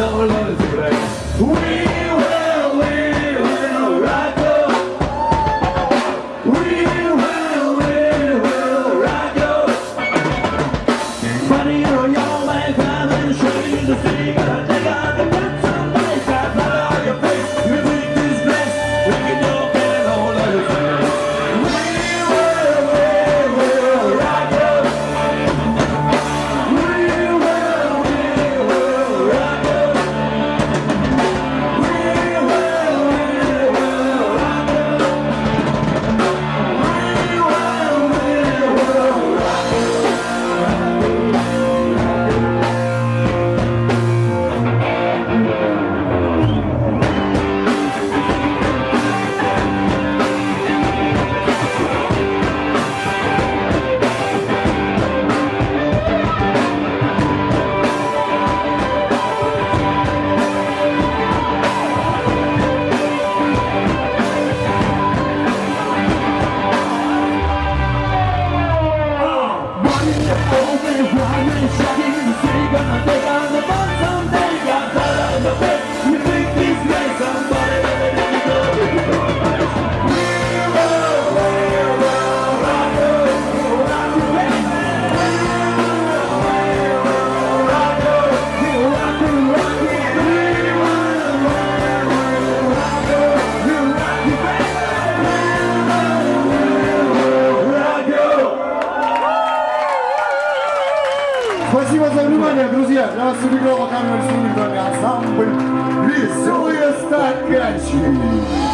Oh, Lord. Спасибо за внимание, друзья. Для вас сыграла камера инструментальный ансамбль «Веселые стаканчики».